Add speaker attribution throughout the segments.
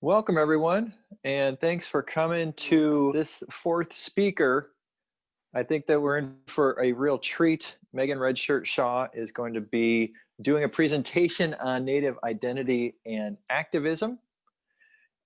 Speaker 1: Welcome everyone, and thanks for coming to this fourth speaker. I think that we're in for a real treat. Megan Redshirt Shaw is going to be doing a presentation on Native identity and activism.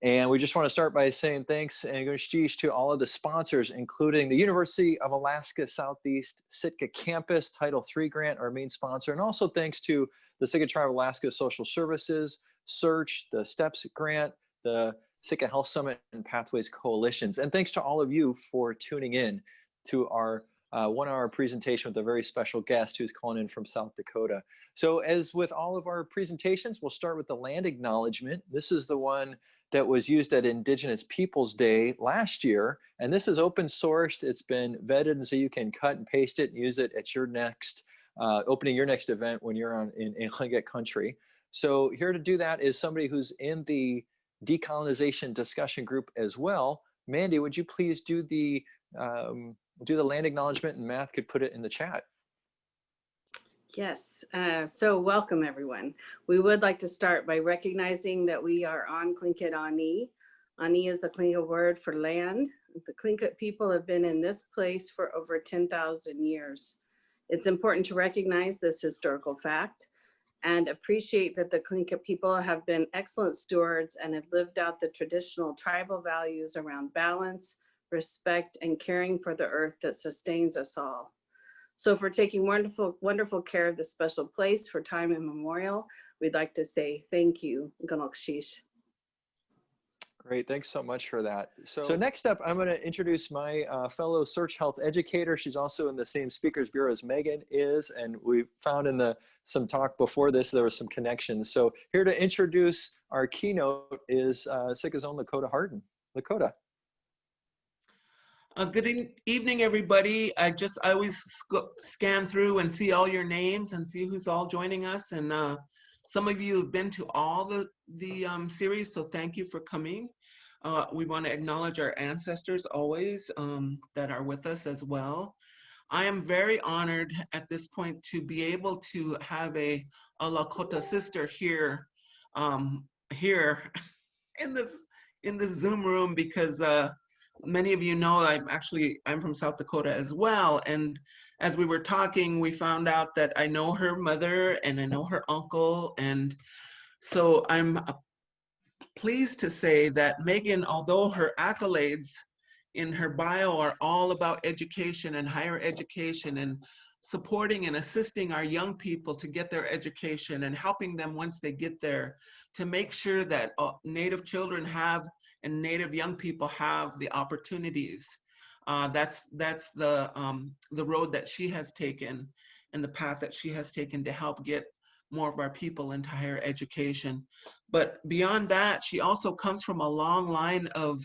Speaker 1: And we just want to start by saying thanks and gushish to all of the sponsors, including the University of Alaska Southeast Sitka Campus, Title III grant, our main sponsor, and also thanks to the Sitka Tribe Alaska Social Services, SEARHC, the STEPS grant, the Sitka Health Summit and Pathways Coalitions. And thanks to all of you for tuning in to our uh, one hour presentation with a very special guest who's calling in from South Dakota. So as with all of our presentations, we'll start with the land acknowledgement. This is the one that was used at Indigenous Peoples Day last year. And this is open sourced. It's been vetted and so you can cut and paste it and use it at your next, uh, opening your next event when you're on in, in country. So here to do that is somebody who's in the decolonization discussion group as well. Mandy, would you please do the um, do the land acknowledgement and Math could put it in the chat.
Speaker 2: Yes, uh, so welcome everyone. We would like to start by recognizing that we are on Tlingit Ani. Ani is the Tlingit word for land. The Tlingit people have been in this place for over 10,000 years. It's important to recognize this historical fact and appreciate that the Tlingit people have been excellent stewards and have lived out the traditional tribal values around balance, respect, and caring for the earth that sustains us all. So for taking wonderful, wonderful care of this special place for time immemorial, we'd like to say thank you, Ganokshish.
Speaker 1: Great, thanks so much for that. So, so next up, I'm going to introduce my uh, fellow SEARHC Health educator. She's also in the same Speakers Bureau as Megan is, and we found in the some talk before this there was some connections. So here to introduce our keynote is uh, Sitka's own Lakota Harden. Lakota.
Speaker 3: Uh, good e evening, everybody. I just I always scan through and see all your names and see who's all joining us. And uh, some of you have been to all the, the um, series, so thank you for coming. Uh, we want to acknowledge our ancestors always um, that are with us as well. I am very honored at this point to be able to have a, a Lakota sister here, um, here in this in this Zoom room because uh, many of you know I'm actually I'm from South Dakota as well, and as we were talking, we found out that I know her mother and I know her uncle. And so I'm uh, pleased to say that Megan, although her accolades in her bio are all about education and higher education and supporting and assisting our young people to get their education and helping them once they get there to make sure that uh, Native children have and Native young people have the opportunities uh, that's that's the um, the road that she has taken and the path that she has taken to help get more of our people into higher education. But beyond that, she also comes from a long line of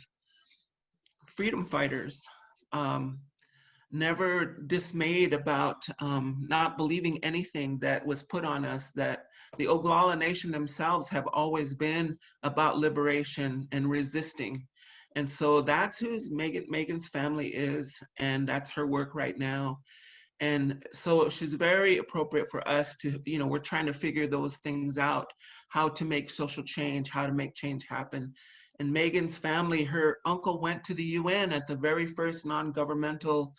Speaker 3: freedom fighters, um, never dismayed about um, not believing anything that was put on us, that the Oglala Nation themselves have always been about liberation and resisting. And so that's who Megan Megan's family is, and that's her work right now. And so she's very appropriate for us to, you know, we're trying to figure those things out, how to make social change, how to make change happen. And Megan's family, her uncle went to the UN at the very first non-governmental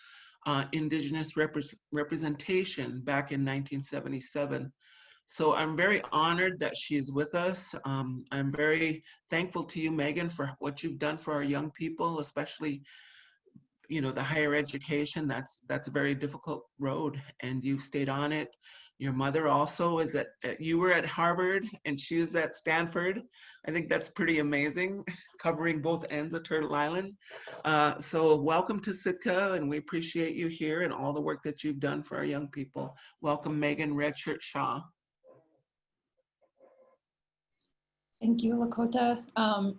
Speaker 3: uh, indigenous representation back in 1977. So I'm very honored that she's with us. Um, I'm very thankful to you, Megan, for what you've done for our young people, especially, you know, the higher education. That's that's a very difficult road, and you've stayed on it. Your mother also is at, you were at Harvard and she was at Stanford. I think that's pretty amazing, covering both ends of Turtle Island. Uh, so welcome to Sitka and we appreciate you here and all the work that you've done for our young people. Welcome Megan Redshirt Shaw.
Speaker 4: Thank you, Lakota. Um,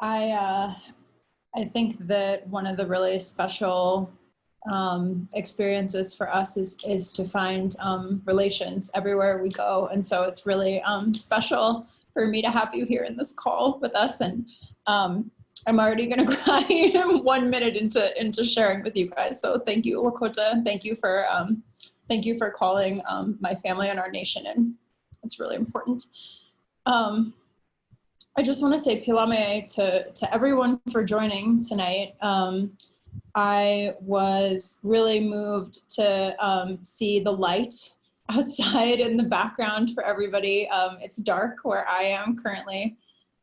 Speaker 4: I, uh, I think that one of the really special um, experiences for us is, is to find um, relations everywhere we go. And so it's really um, special for me to have you here in this call with us. And um, I'm already gonna cry one minute into, into sharing with you guys. So thank you, Lakota. Thank you for, um, thank you for calling my family and our nation. And it's really important. Um, I just want to say pilame to, to everyone for joining tonight. Um, I was really moved to um, see the light outside in the background for everybody. Um, it's dark where I am currently.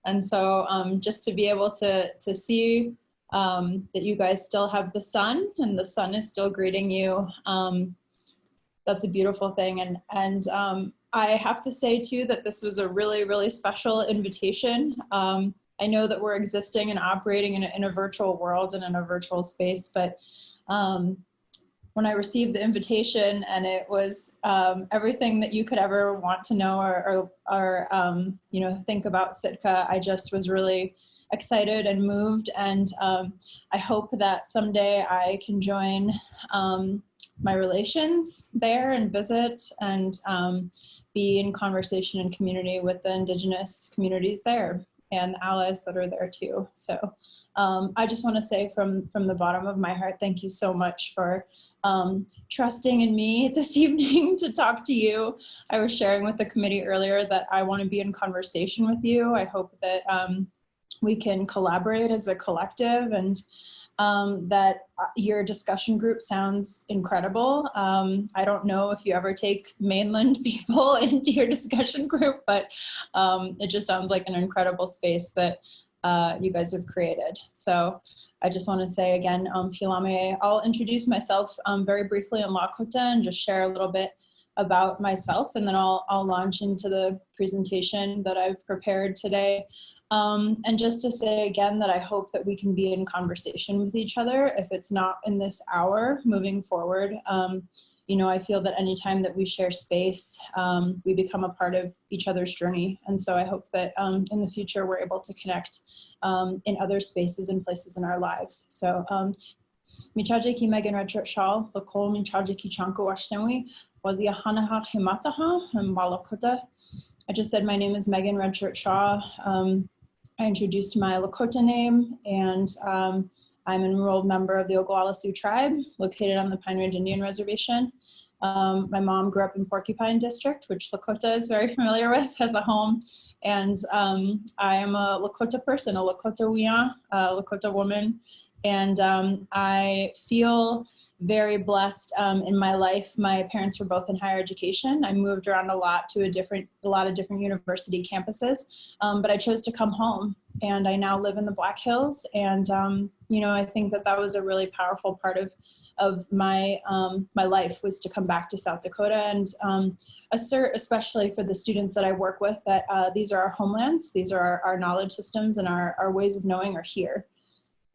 Speaker 4: And so um, just to be able to, to see um, that you guys still have the sun and the sun is still greeting you, um, that's a beautiful thing. And, and um, I have to say too that this was a really, really special invitation. Um, I know that we're existing and operating in a, in a virtual world and in a virtual space, but um, when I received the invitation and it was um, everything that you could ever want to know or, or, or um, you know, think about Sitka, I just was really excited and moved. And um, I hope that someday I can join um, my relations there and visit and um, be in conversation and community with the indigenous communities there and the allies that are there too. So um, I just want to say from, from the bottom of my heart, thank you so much for um, trusting in me this evening to talk to you. I was sharing with the committee earlier that I want to be in conversation with you. I hope that um, we can collaborate as a collective and um, that uh, your discussion group sounds incredible. Um, I don't know if you ever take mainland people into your discussion group, but um, it just sounds like an incredible space that uh, you guys have created. So I just want to say again, um, Pilame, I'll introduce myself um, very briefly in Lakota and just share a little bit about myself and then I'll, I'll launch into the presentation that I've prepared today. Um, and just to say again that I hope that we can be in conversation with each other if it's not in this hour moving forward. Um, you know, I feel that anytime that we share space, um, we become a part of each other's journey. And so I hope that um, in the future we're able to connect um, in other spaces and places in our lives. So Michaje ki Megan Redshirt Shawl, Lakol Michaje ki Chanko Washsenwi, Wazia Hanaha Himataha, and Malakota. I just said my name is Megan Redshirt Shaw. Um, I introduced my Lakota name and um, I'm an enrolled member of the Oglala Sioux tribe located on the Pine Ridge Indian Reservation. Um, my mom grew up in Porcupine District, which Lakota is very familiar with as a home. And um, I am a Lakota person, a Lakota Wiya, a Lakota woman. And um, I feel very blessed um, in my life. My parents were both in higher education. I moved around a lot to a different, a lot of different university campuses, um, but I chose to come home and I now live in the Black Hills. And, um, you know, I think that that was a really powerful part of of my um, my life was to come back to South Dakota and um, assert, especially for the students that I work with, that uh, these are our homelands, these are our, our knowledge systems and our, our ways of knowing are here.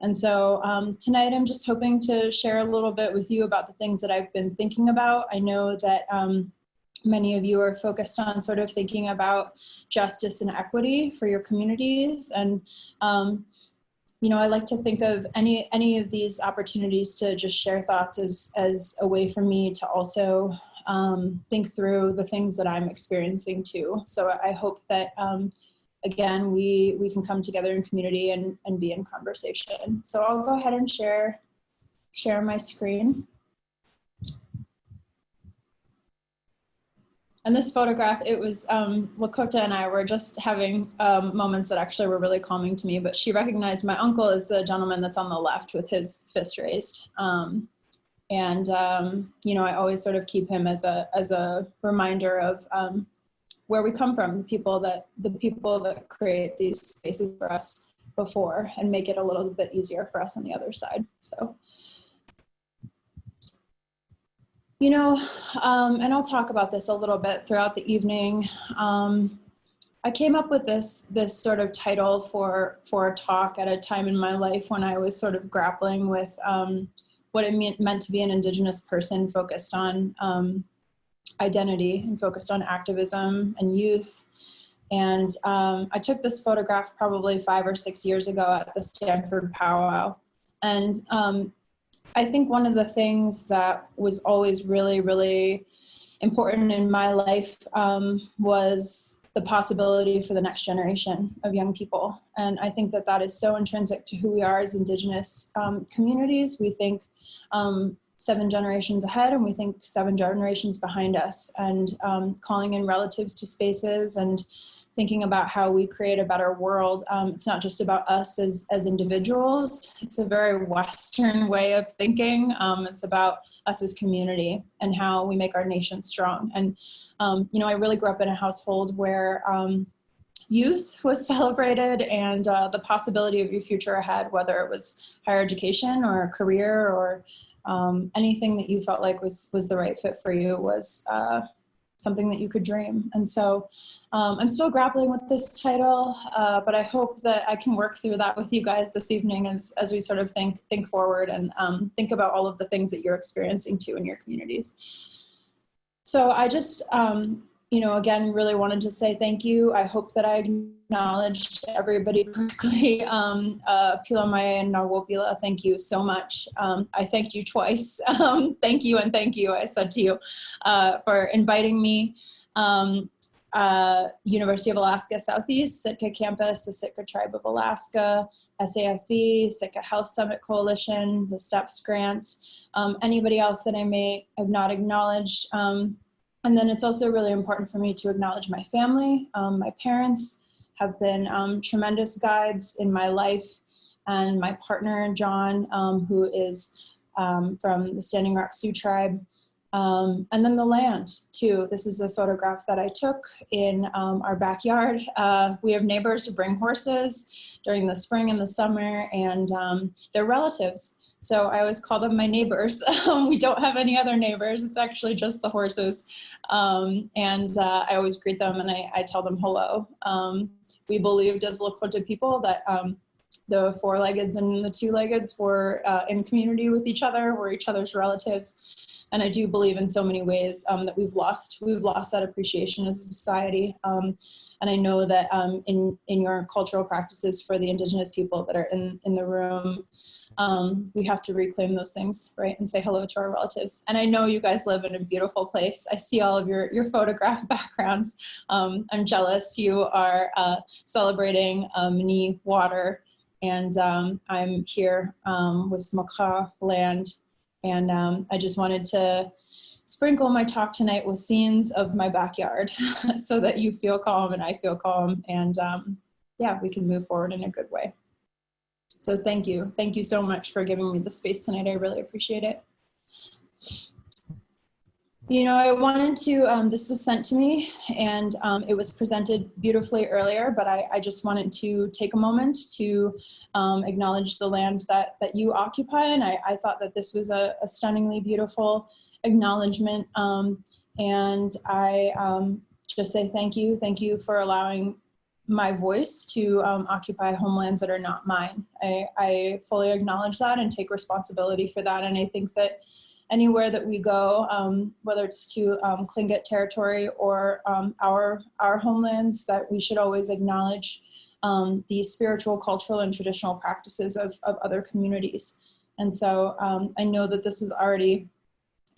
Speaker 4: And so um, tonight I'm just hoping to share a little bit with you about the things that I've been thinking about. I know that um, many of you are focused on sort of thinking about justice and equity for your communities. And, um, you know, I like to think of any, any of these opportunities to just share thoughts as, as a way for me to also um, think through the things that I'm experiencing too. So I hope that um, again, we, we can come together in community and, and be in conversation. So I'll go ahead and share, share my screen. And this photograph, it was um, Lakota and I were just having um, moments that actually were really calming to me, but she recognized my uncle as the gentleman that's on the left with his fist raised. Um, and, um, you know, I always sort of keep him as a, as a reminder of um, where we come from, the people that the people that create these spaces for us before and make it a little bit easier for us on the other side. So, you know, um, and I'll talk about this a little bit throughout the evening. Um, I came up with this this sort of title for for a talk at a time in my life when I was sort of grappling with um, what it meant, meant to be an Indigenous person focused on um, identity and focused on activism and youth. And um, I took this photograph probably five or six years ago at the Stanford powwow. And um, I think one of the things that was always really, really important in my life um, was the possibility for the next generation of young people. And I think that that is so intrinsic to who we are as Indigenous um, communities. We think um, seven generations ahead and we think seven generations behind us and um, calling in relatives to spaces and thinking about how we create a better world. Um, it's not just about us as, as individuals. It's a very Western way of thinking. Um, it's about us as community and how we make our nation strong. And, um, you know, I really grew up in a household where um, youth was celebrated and uh, the possibility of your future ahead, whether it was higher education or a career or um, anything that you felt like was, was the right fit for you was uh, something that you could dream. And so um, I'm still grappling with this title, uh, but I hope that I can work through that with you guys this evening as, as we sort of think, think forward and um, think about all of the things that you're experiencing too in your communities. So I just, um, you know, again, really wanted to say thank you. I hope that I acknowledged everybody correctly. Um, uh, Pilamaya and Nawopila, thank you so much. Um, I thanked you twice. Um, thank you and thank you, I said to you, uh, for inviting me. Um, uh, University of Alaska Southeast, Sitka Campus, the Sitka Tribe of Alaska, SAFE, Sitka Health Summit Coalition, the STEPS Grant, um, anybody else that I may have not acknowledged. Um, and then it's also really important for me to acknowledge my family. Um, my parents have been um, tremendous guides in my life and my partner, John, um, who is um, from the Standing Rock Sioux tribe. Um, and then the land too. This is a photograph that I took in um, our backyard. Uh, we have neighbors who bring horses during the spring and the summer and they're relatives. So I always call them my neighbors. we don't have any other neighbors. It's actually just the horses. Um, and uh, I always greet them and I, I tell them hello. Um, we believed as Lakota people that um, the four-leggeds and the two-leggeds were uh, in community with each other, were each other's relatives. And I do believe in so many ways um, that we've lost, we've lost that appreciation as a society. And I know that um, in, in your cultural practices for the indigenous people that are in, in the room, um, we have to reclaim those things, right? And say hello to our relatives. And I know you guys live in a beautiful place. I see all of your, your photograph backgrounds. Um, I'm jealous. You are uh, celebrating um, water. And um, I'm here um, with Makah land. And um, I just wanted to sprinkle my talk tonight with scenes of my backyard so that you feel calm and I feel calm. And um, yeah, we can move forward in a good way. So thank you. Thank you so much for giving me the space tonight. I really appreciate it. You know, I wanted to, um, this was sent to me and um, it was presented beautifully earlier, but I, I just wanted to take a moment to um, acknowledge the land that, that you occupy. And I, I thought that this was a, a stunningly beautiful acknowledgement. Um, and I um, just say thank you. Thank you for allowing my voice to um, occupy homelands that are not mine. I, I, fully acknowledge that and take responsibility for that. And I think that anywhere that we go, um, whether it's to um, territory or um, our, our homelands, that we should always acknowledge um, the spiritual, cultural, and traditional practices of, of other communities. And so um, I know that this was already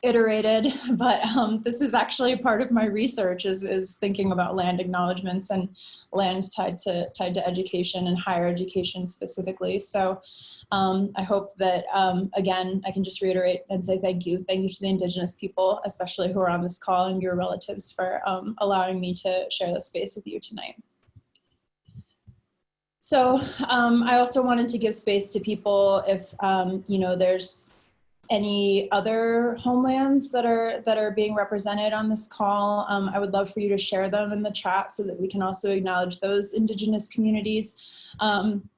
Speaker 4: iterated, but um, this is actually part of my research is, is thinking about land acknowledgements and lands tied to, tied to education and higher education specifically. So um, I hope that, um, again, I can just reiterate and say thank you. Thank you to the Indigenous people, especially who are on this call and your relatives for um, allowing me to share this space with you tonight. So um, I also wanted to give space to people if, um, you know, there's any other homelands that are that are being represented on this call, um, I would love for you to share them in the chat so that we can also acknowledge those indigenous communities. Um,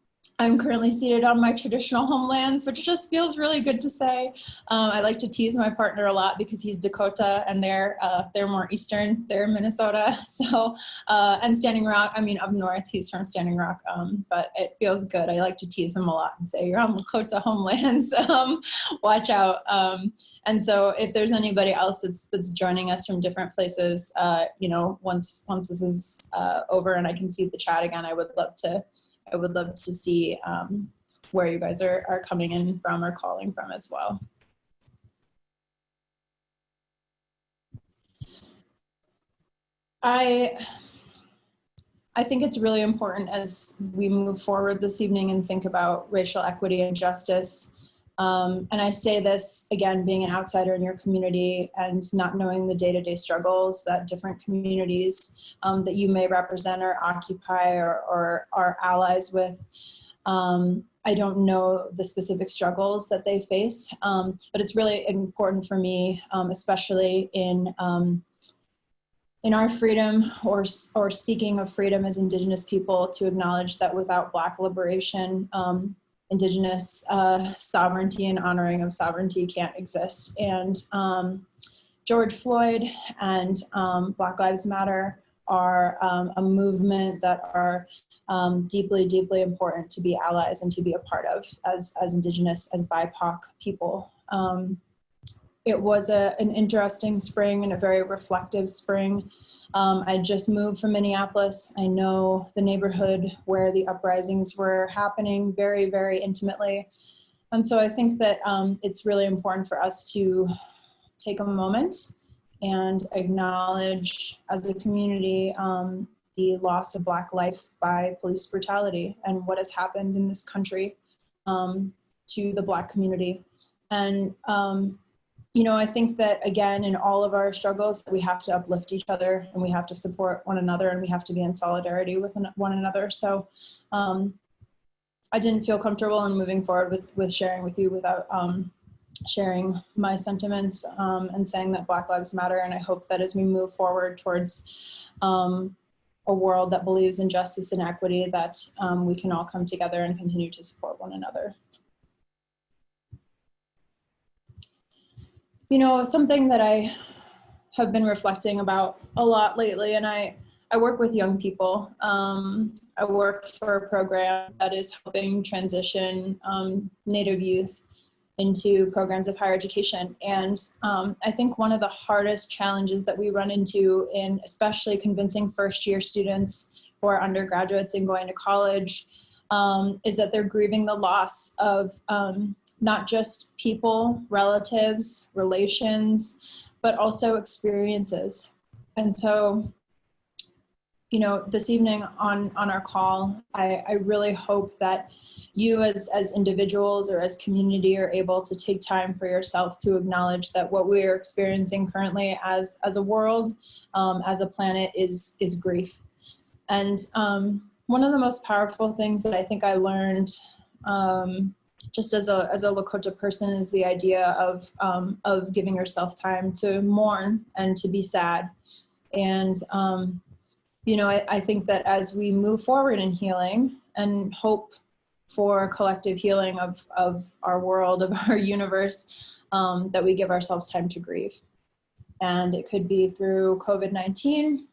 Speaker 4: I'm currently seated on my traditional homelands, which just feels really good to say. Um, I like to tease my partner a lot because he's Dakota and they're uh, they're more eastern. They're Minnesota. So uh, and Standing Rock. I mean, up north, he's from Standing Rock. Um, but it feels good. I like to tease him a lot and say, "You're on Lakota homelands. um, watch out." Um, and so, if there's anybody else that's that's joining us from different places, uh, you know, once once this is uh, over and I can see the chat again, I would love to I would love to see um, where you guys are, are coming in from or calling from as well. I, I think it's really important as we move forward this evening and think about racial equity and justice Um, and I say this again, being an outsider in your community and not knowing the day-to-day struggles that different communities um, that you may represent or occupy or, or are allies with. Um, I don't know the specific struggles that they face, um, but it's really important for me, um, especially in um, in our freedom or or seeking of freedom as Indigenous people, to acknowledge that without Black liberation, um, Indigenous uh, sovereignty and honoring of sovereignty can't exist. And um, George Floyd and um, Black Lives Matter are a movement that are um, deeply, deeply important to be allies and to be a part of as, as Indigenous, as BIPOC people. Um, it was a, an interesting spring and a very reflective spring. Um, I just moved from Minneapolis. I know the neighborhood where the uprisings were happening very, very intimately. And so I think that um, it's really important for us to take a moment and acknowledge as a community um, the loss of Black life by police brutality and what has happened in this country um, to the Black community. And, um, you know, I think that again, in all of our struggles, we have to uplift each other and we have to support one another and we have to be in solidarity with one another. So um, I didn't feel comfortable in moving forward with, with sharing with you without um, sharing my sentiments um, and saying that Black Lives Matter. And I hope that as we move forward towards um, a world that believes in justice and equity, that um, we can all come together and continue to support one another. You know, something that I have been reflecting about a lot lately, and I, I work with young people. Um, I work for a program that is helping transition um, Native youth into programs of higher education. And um, I think one of the hardest challenges that we run into in especially convincing first year students who are undergraduates and going to college um, is that they're grieving the loss of um, not just people, relatives, relations, but also experiences. And so, you know, this evening on, on our call, I, I really hope that you as, as individuals or as community are able to take time for yourself to acknowledge that what we are experiencing currently as, as a world, um, as a planet is, is grief. And um, one of the most powerful things that I think I learned um, just as a, as a Lakota person is the idea of, um, of giving yourself time to mourn and to be sad. And, um, you know, I, I think that as we move forward in healing and hope for collective healing of, of our world, of our universe, um, that we give ourselves time to grieve. And it could be through COVID-19,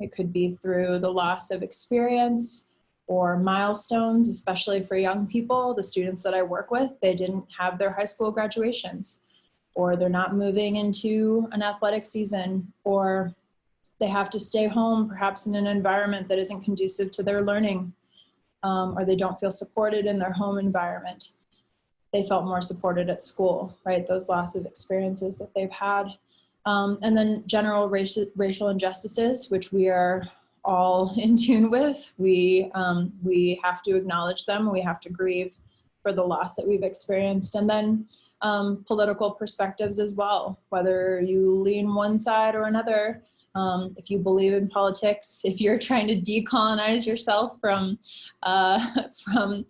Speaker 4: it could be through the loss of experience or milestones, especially for young people, the students that I work with, they didn't have their high school graduations or they're not moving into an athletic season or they have to stay home perhaps in an environment that isn't conducive to their learning um, or they don't feel supported in their home environment. They felt more supported at school, right? Those loss of experiences that they've had. Um, and then general racial, racial injustices, which we are all in tune with. We, um, we have to acknowledge them. We have to grieve for the loss that we've experienced. And then um, political perspectives as well, whether you lean one side or another, um, if you believe in politics, if you're trying to decolonize yourself from uh, from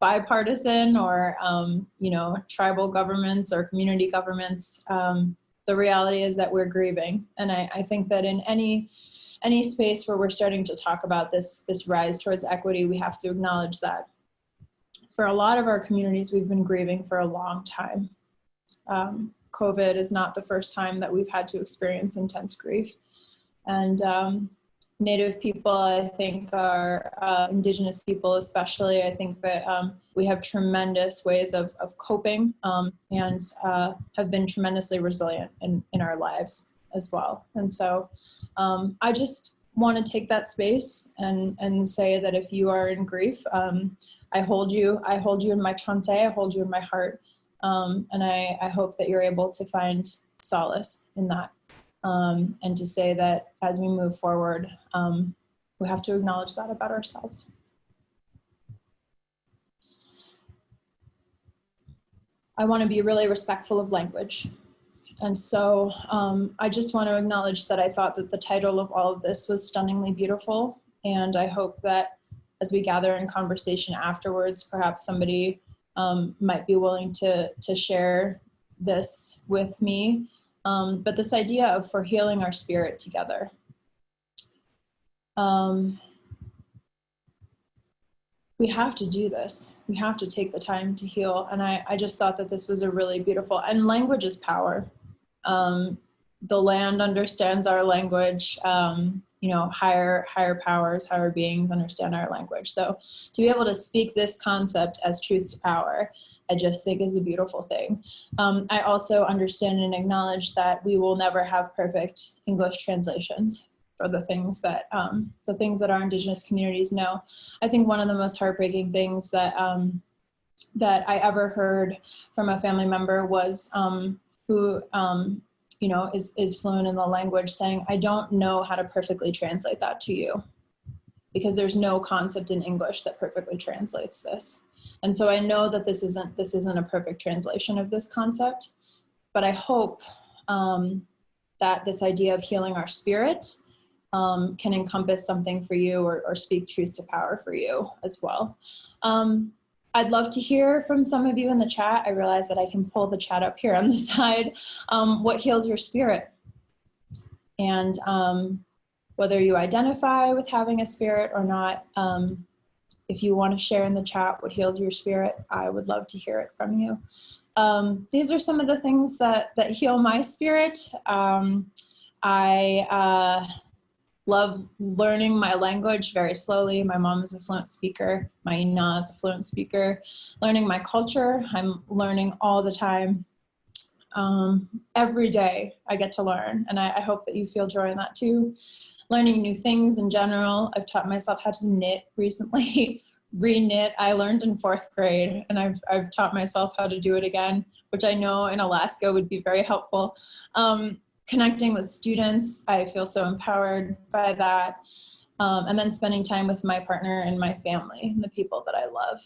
Speaker 4: bipartisan or um, you know tribal governments or community governments, um, the reality is that we're grieving, and I, I think that in any any space where we're starting to talk about this this rise towards equity, we have to acknowledge that. For a lot of our communities, we've been grieving for a long time. Um, COVID is not the first time that we've had to experience intense grief. And um, Native people, I think, are uh, Indigenous people, especially. I think that um, we have tremendous ways of, of coping um, and uh, have been tremendously resilient in, in our lives as well. And so um, I just want to take that space and, and say that if you are in grief, um, I hold you, I hold you in my chante, I hold you in my heart. Um, and I, I hope that you're able to find solace in that um, and to say that as we move forward, um, we have to acknowledge that about ourselves. I want to be really respectful of language. And so um, I just want to acknowledge that I thought that the title of all of this was stunningly beautiful. And I hope that as we gather in conversation afterwards, perhaps somebody um, might be willing to, to share this with me. Um, but this idea of for healing our spirit together. Um, we have to do this. We have to take the time to heal. And I, I just thought that this was a really beautiful, and language is power. Um, the land understands our language. Um, you know, higher, higher powers, higher beings understand our language. So to be able to speak this concept as truth to power, I just think is a beautiful thing. Um, I also understand and acknowledge that we will never have perfect English translations for the things that um, the things that our indigenous communities know. I think one of the most heartbreaking things that um, that I ever heard from a family member was um, who um, you know is is fluent in the language, saying, "I don't know how to perfectly translate that to you." Because there's no concept in English that perfectly translates this. And so I know that this isn't this isn't a perfect translation of this concept, but I hope um, that this idea of healing our spirit um, can encompass something for you or, or, speak truth to power for you as well. Um, I'd love to hear from some of you in the chat. I realize that I can pull the chat up here on the side. Um, what heals your spirit? And um, whether you identify with having a spirit or not, um, if you want to share in the chat what heals your spirit, I would love to hear it from you. Um, these are some of the things that, that heal my spirit. I, uh, love learning my language very slowly. My mom is a fluent speaker. My ina is a fluent speaker. Learning my culture, I'm learning all the time. Um, every day I get to learn and I, I hope that you feel joy in that too. Learning new things in general. I've taught myself how to knit recently, re-knit. I learned in fourth grade and I've, I've taught myself how to do it again, which I know in Alaska would be very helpful. Um, connecting with students. I feel so empowered by that. Um, and then spending time with my partner and my family and the people that I love.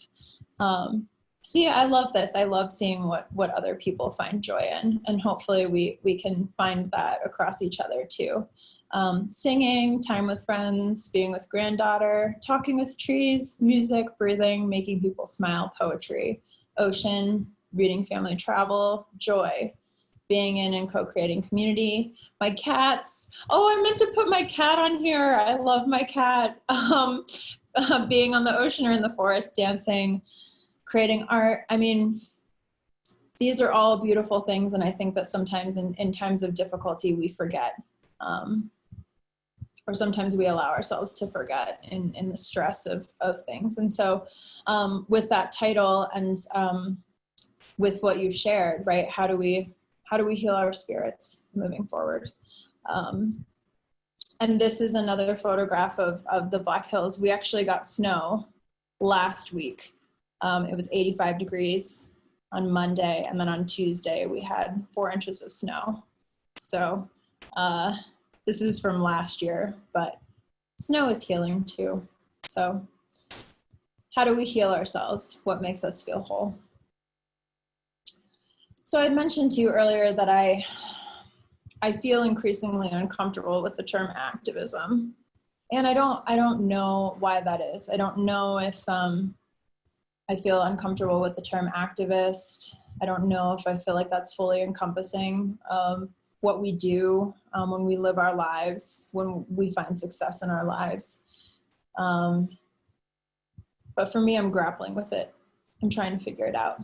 Speaker 4: Um, see, I love this. I love seeing what, what other people find joy in. And hopefully we, we can find that across each other too. Um, singing, time with friends, being with granddaughter, talking with trees, music, breathing, making people smile, poetry, ocean, reading family travel, joy, being in and co-creating community. My cats, oh, I meant to put my cat on here. I love my cat. Um, uh, being on the ocean or in the forest, dancing, creating art. I mean, these are all beautiful things. And I think that sometimes in, in times of difficulty, we forget. Um, or sometimes we allow ourselves to forget in, in the stress of, of things. And so um, with that title and um, with what you've shared, right, how do we how do we heal our spirits moving forward? Um, and this is another photograph of, of the Black Hills. We actually got snow last week. Um, it was 85 degrees on Monday, and then on Tuesday we had four inches of snow. So uh, this is from last year, but snow is healing too. So how do we heal ourselves? What makes us feel whole? So I mentioned to you earlier that I, I feel increasingly uncomfortable with the term activism. And I don't, I don't know why that is. I don't know if um, I feel uncomfortable with the term activist. I don't know if I feel like that's fully encompassing what we do um, when we live our lives, when we find success in our lives. Um, but for me, I'm grappling with it. I'm trying to figure it out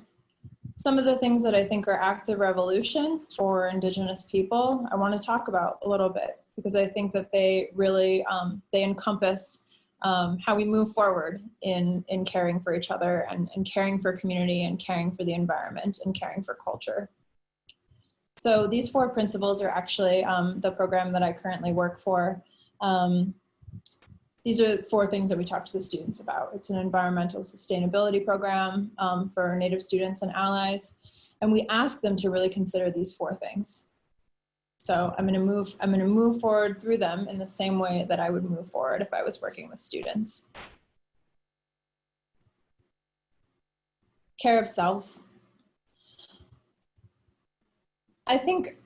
Speaker 4: some of the things that I think are acts of revolution for Indigenous people, I want to talk about a little bit because I think that they really, um, they encompass um, how we move forward in, in caring for each other and, and caring for community and caring for the environment and caring for culture. So these four principles are actually um, the program that I currently work for. Um, these are four things that we talk to the students about. It's an environmental sustainability program um, for Native students and allies. And we ask them to really consider these four things. So I'm gonna move, I'm gonna move forward through them in the same way that I would move forward if I was working with students. Care of self. I think,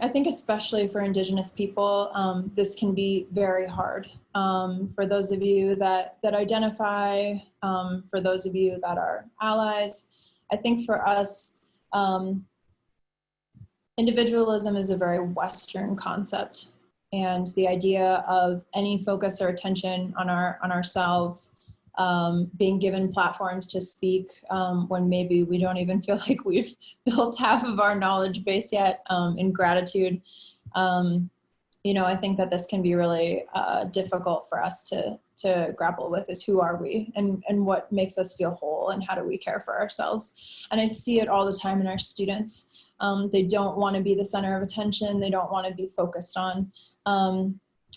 Speaker 4: I think especially for Indigenous people, um, this can be very hard. Um, for those of you that that identify, um, for those of you that are allies, I think for us, um, individualism is a very Western concept, and the idea of any focus or attention on our on ourselves um, being given platforms to speak um, when maybe we don't even feel like we've built half of our knowledge base yet um, in gratitude. Um, you know, I think that this can be really uh, difficult for us to to grapple with is who are we and, and what makes us feel whole and how do we care for ourselves. And I see it all the time in our students. Um, they don't want to be the center of attention. They don't want to be focused on.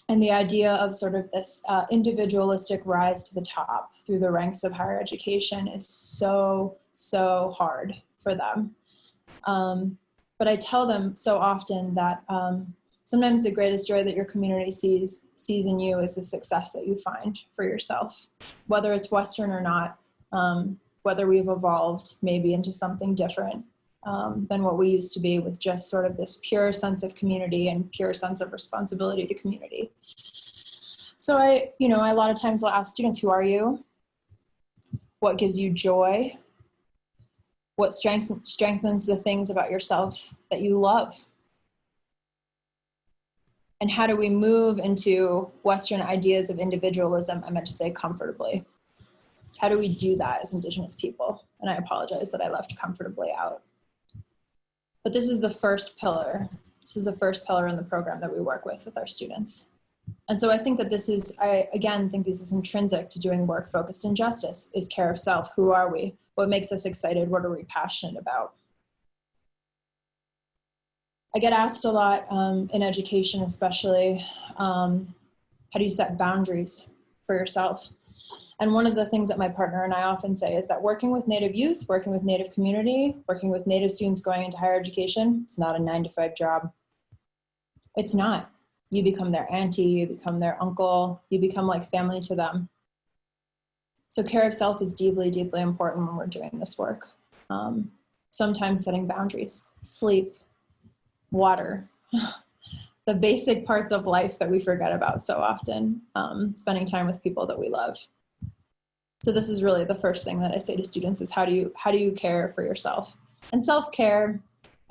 Speaker 4: And the idea of sort of this uh, individualistic rise to the top through the ranks of higher education is so, so hard for them. Um, but I tell them so often that um, sometimes the greatest joy that your community sees, sees in you is the success that you find for yourself, whether it's Western or not, um, whether we've evolved maybe into something different um, than what we used to be with just sort of this pure sense of community and pure sense of responsibility to community. So I, you know, I, a lot of times will ask students, who are you? What gives you joy? What strengthens, strengthens the things about yourself that you love? And how do we move into Western ideas of individualism? I meant to say comfortably. How do we do that as Indigenous people? And I apologize that I left comfortably out. But this is the first pillar. This is the first pillar in the program that we work with with our students. And so I think that this is, I again think this is intrinsic to doing work focused in justice, is care of self. Who are we? What makes us excited? What are we passionate about? I get asked a lot um, in education, especially, um, how do you set boundaries for yourself? And one of the things that my partner and I often say is that working with Native youth, working with Native community, working with Native students going into higher education, it's not a nine to five job. It's not. You become their auntie, you become their uncle, you become like family to them. So care of self is deeply, deeply important when we're doing this work. Um, sometimes setting boundaries, sleep, water, the basic parts of life that we forget about so often, um, spending time with people that we love. So this is really the first thing that I say to students is how do you, how do you care for yourself? And self-care,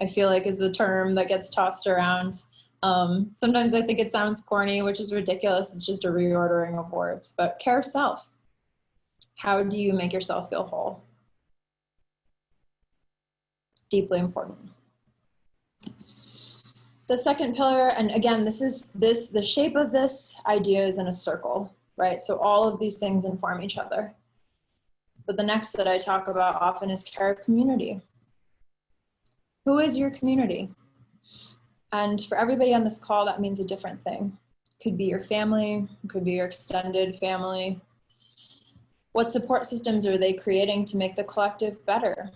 Speaker 4: I feel like is a term that gets tossed around. Um, sometimes I think it sounds corny, which is ridiculous. It's just a reordering of words, but care of self. How do you make yourself feel whole? Deeply important. The second pillar, and again, this is this, the shape of this idea is in a circle right? So all of these things inform each other. But the next that I talk about often is care of community. Who is your community? And for everybody on this call, that means a different thing. Could be your family, could be your extended family. What support systems are they creating to make the collective better?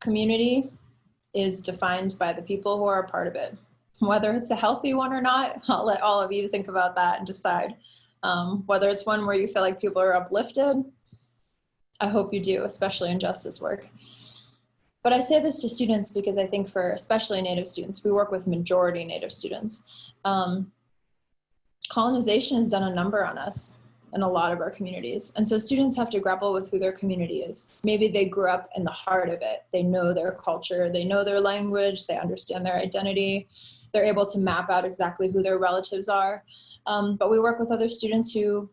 Speaker 4: Community is defined by the people who are a part of it whether it's a healthy one or not, I'll let all of you think about that and decide. Um, whether it's one where you feel like people are uplifted, I hope you do, especially in justice work. But I say this to students because I think for especially Native students, we work with majority Native students. Um, colonization has done a number on us in a lot of our communities. And so students have to grapple with who their community is. Maybe they grew up in the heart of it. They know their culture, they know their language, they understand their identity, they're able to map out exactly who their relatives are. Um, but we work with other students who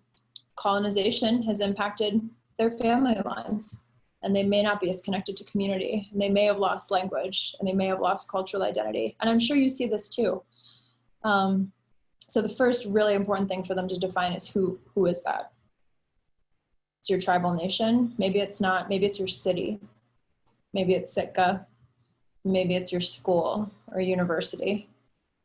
Speaker 4: colonization has impacted their family lines and they may not be as connected to community and they may have lost language and they may have lost cultural identity. And I'm sure you see this too. Um, so the first really important thing for them to define is who, who is that? It's your tribal nation. Maybe it's not, maybe it's your city. Maybe it's Sitka. Maybe it's your school or university.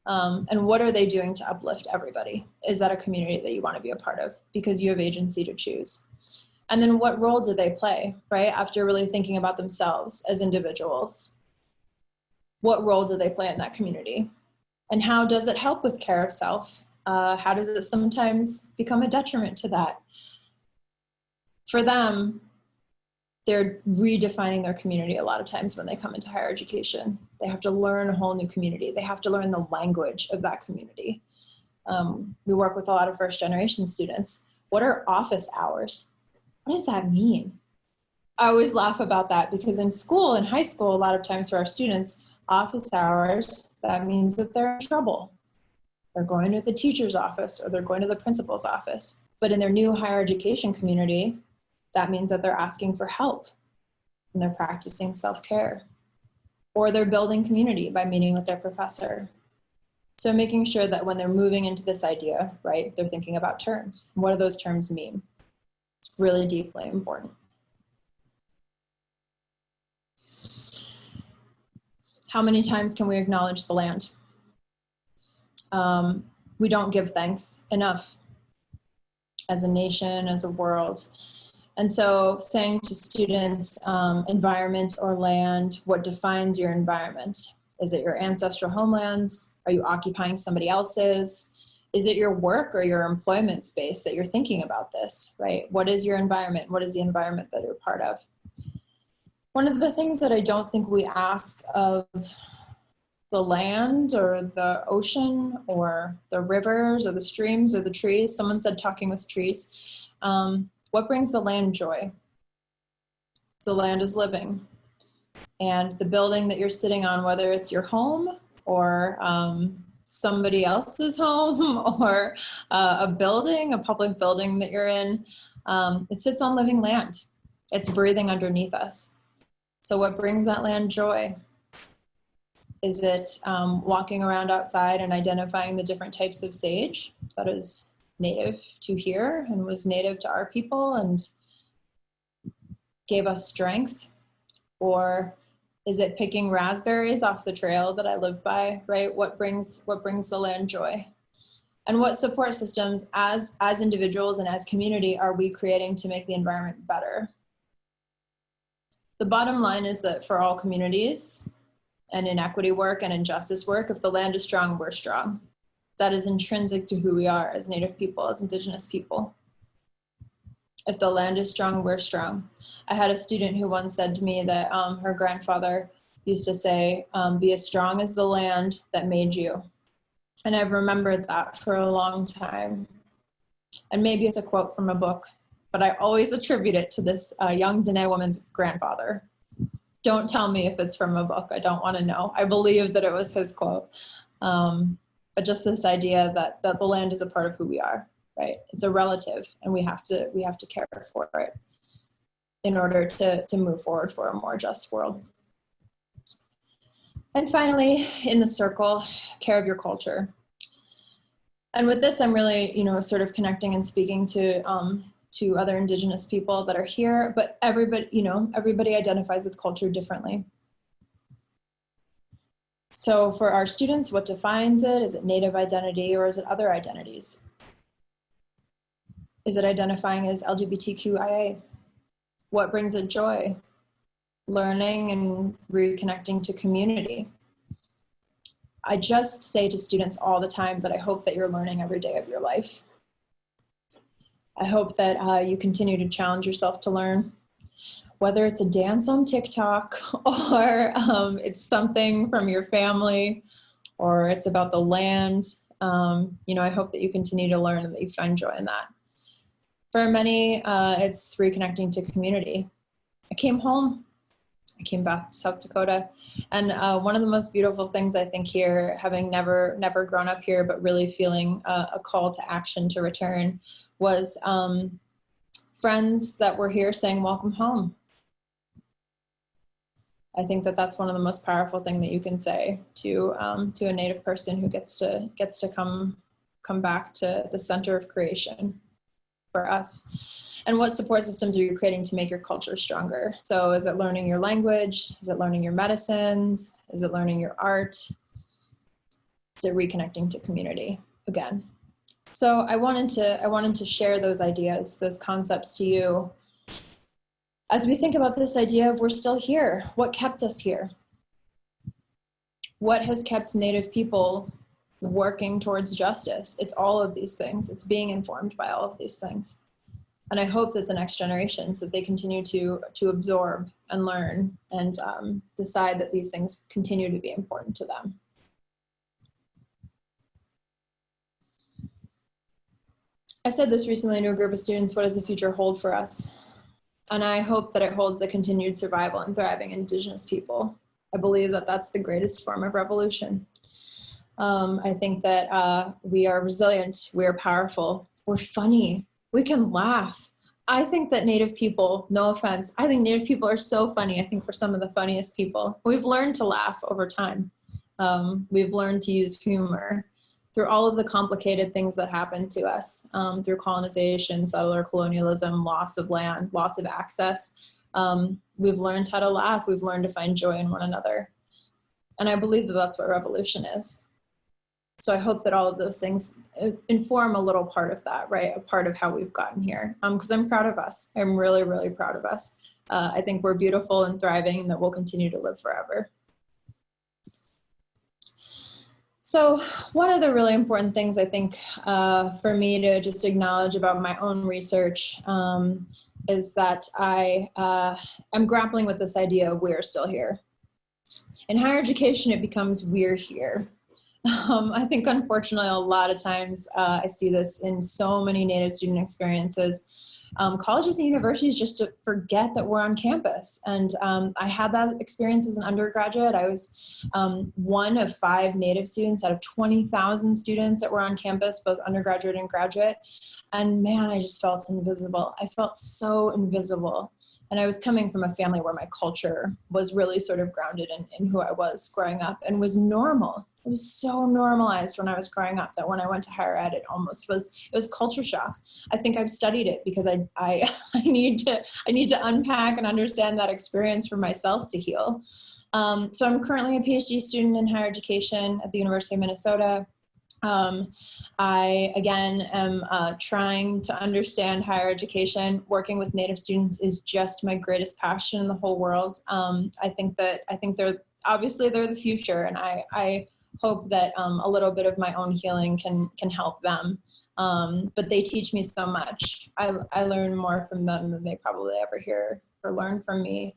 Speaker 4: Um, and what are they doing to uplift everybody? Is that a community that you want to be a part of? Because you have agency to choose. And then what role do they play, right? After really thinking about themselves as individuals, what role do they play in that community? And how does it help with care of self? Uh, how does it sometimes become a detriment to that? For them, they're redefining their community a lot of times when they come into higher education. They have to learn a whole new community. They have to learn the language of that community. Um, we work with a lot of first generation students. What are office hours? What does that mean? I always laugh about that because in school, in high school, a lot of times for our students, office hours, that means that they're in trouble. They're going to the teacher's office or they're going to the principal's office. But in their new higher education community, that means that they're asking for help and they're practicing self-care or they're building community by meeting with their professor. So making sure that when they're moving into this idea, right, they're thinking about terms. What do those terms mean? It's really deeply important. How many times can we acknowledge the land? Um, we don't give thanks enough as a nation, as a world. And so saying to students, um, environment or land, what defines your environment? Is it your ancestral homelands? Are you occupying somebody else's? Is it your work or your employment space that you're thinking about this, right? What is your environment? What is the environment that you're part of? One of the things that I don't think we ask of the land or the ocean or the rivers or the streams or the trees, someone said talking with trees, um, what brings the land joy? The land is living. And the building that you're sitting on, whether it's your home or um, somebody else's home or uh, a building, a public building that you're in, um, it sits on living land. It's breathing underneath us. So what brings that land joy? Is it um, walking around outside and identifying the different types of sage that is native to here and was native to our people and gave us strength? Or is it picking raspberries off the trail that I live by, right? What brings, what brings the land joy? And what support systems as, as individuals and as community are we creating to make the environment better? The bottom line is that for all communities and inequity work and injustice work, if the land is strong, we're strong that is intrinsic to who we are as Native people, as Indigenous people. If the land is strong, we're strong. I had a student who once said to me that um, her grandfather used to say, um, be as strong as the land that made you. And I've remembered that for a long time. And maybe it's a quote from a book, but I always attribute it to this uh, young Dene woman's grandfather. Don't tell me if it's from a book. I don't want to know. I believe that it was his quote. Um, but just this idea that, that the land is a part of who we are, right? It's a relative and we have to, we have to care for it in order to, to move forward for a more just world. And finally, in the circle, care of your culture. And with this, I'm really, you know, sort of connecting and speaking to um, to other indigenous people that are here, but everybody, you know, everybody identifies with culture differently. So for our students, what defines it? Is it native identity or is it other identities? Is it identifying as LGBTQIA? What brings it joy? Learning and reconnecting to community. I just say to students all the time that I hope that you're learning every day of your life. I hope that uh, you continue to challenge yourself to learn whether it's a dance on TikTok or um, it's something from your family or it's about the land. Um, you know, I hope that you continue to learn and that you find joy in that. For many, uh, it's reconnecting to community. I came home, I came back to South Dakota, and uh, one of the most beautiful things I think here, having never never grown up here, but really feeling uh, a call to action to return, was um, friends that were here saying, "Welcome home." I think that that's one of the most powerful thing that you can say to um, to a Native person who gets to gets to come come back to the center of creation for us. And what support systems are you creating to make your culture stronger? So is it learning your language? Is it learning your medicines? Is it learning your art? Is it reconnecting to community again? So I wanted to I wanted to share those ideas, those concepts to you as we think about this idea of we're still here, what kept us here? What has kept Native people working towards justice? It's all of these things. It's being informed by all of these things. and I hope that the next generations that they continue to to absorb and learn and um, decide that these things continue to be important to them. I said this recently to a group of students, what does the future hold for us? And I hope that it holds the continued survival and thriving indigenous people. I believe that that's the greatest form of revolution. Um, I think that uh, we are resilient, we are powerful, we're funny, we can laugh. I think that Native people, no offense, I think Native people are so funny. I think we're some of the funniest people. We've learned to laugh over time. Um, we've learned to use humor through all of the complicated things that happened to us um, through colonization, settler colonialism, loss of land, loss of access. Um, we've learned how to laugh. We've learned to find joy in one another. And I believe that that's what revolution is. So I hope that all of those things uh, inform a little part of that, right? A part of how we've gotten here. Because um, I'm proud of us. I'm really, really proud of us. Uh, I think we're beautiful and thriving and that we'll continue to live forever. So one of the really important things I think uh, for me to just acknowledge about my own research um, is that I uh, am grappling with this idea of we're still here. In higher education, it becomes we're here. Um, I think unfortunately a lot of times uh, I see this in so many Native student experiences. Um, colleges and universities just to forget that we're on campus. And um, I had that experience as an undergraduate. I was um, one of five Native students out of 20,000 students that were on campus, both undergraduate and graduate. And man, I just felt invisible. I felt so invisible. And I was coming from a family where my culture was really sort of grounded in, in who I was growing up and was normal it was so normalized when I was growing up that when I went to higher ed, it almost was, it was culture shock. I think I've studied it because I, I, I need to, I need to unpack and understand that experience for myself to heal. Um, so I'm currently a PhD student in higher education at the University of Minnesota. Um, I, again, am uh, trying to understand higher education. Working with Native students is just my greatest passion in the whole world. Um, I think that, I think they're, obviously they're the future and I, I hope that um, a little bit of my own healing can can help them. Um, but they teach me so much. I, I learn more from them than they probably ever hear or learn from me.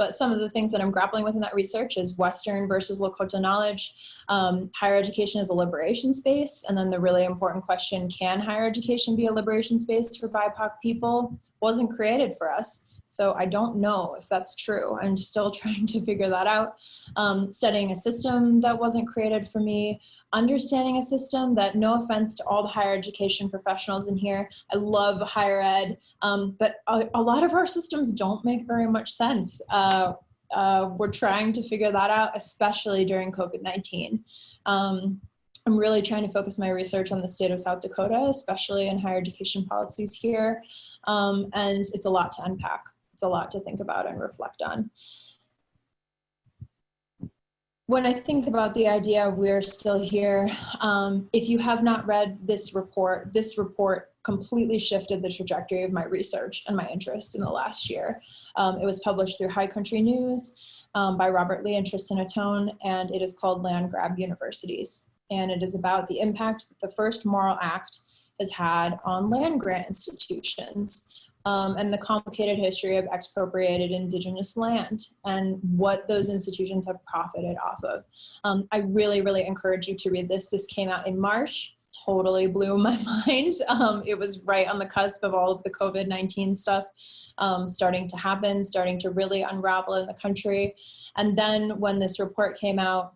Speaker 4: But some of the things that I'm grappling with in that research is Western versus Lakota knowledge. Um, higher education is a liberation space. And then the really important question, can higher education be a liberation space for BIPOC people? Wasn't created for us. So I don't know if that's true. I'm still trying to figure that out. Um, studying a system that wasn't created for me, understanding a system that no offense to all the higher education professionals in here, I love higher ed, um, but a, a, lot of our systems don't make very much sense. Uh, uh, we're trying to figure that out, especially during COVID-19. Um, I'm really trying to focus my research on the state of South Dakota, especially in higher education policies here. Um, and it's a lot to unpack it's a lot to think about and reflect on. When I think about the idea we're still here, um, if you have not read this report, this report completely shifted the trajectory of my research and my interest in the last year. Um, it was published through High Country News um, by Robert Lee and Tristan Ahtone, and it is called Land Grab Universities. And it is about the impact that the first Morrill Act has had on land grant institutions um, and the complicated history of expropriated indigenous land and what those institutions have profited off of. Um, I really, really encourage you to read this. This came out in March, totally blew my mind. Um, it was right on the cusp of all of the COVID-19 stuff um, starting to happen, starting to really unravel in the country. And then when this report came out,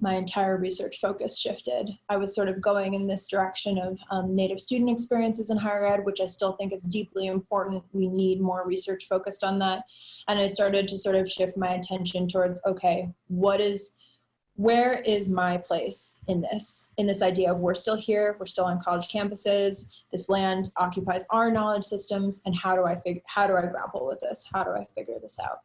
Speaker 4: my entire research focus shifted. I was sort of going in this direction of um, Native student experiences in higher ed, which I still think is deeply important. We need more research focused on that. And I started to sort of shift my attention towards, okay, what is, where is my place in this, in this idea of we're still here, we're still on college campuses, this land occupies our knowledge systems, and how do I figure, how do I grapple with this? How do I figure this out?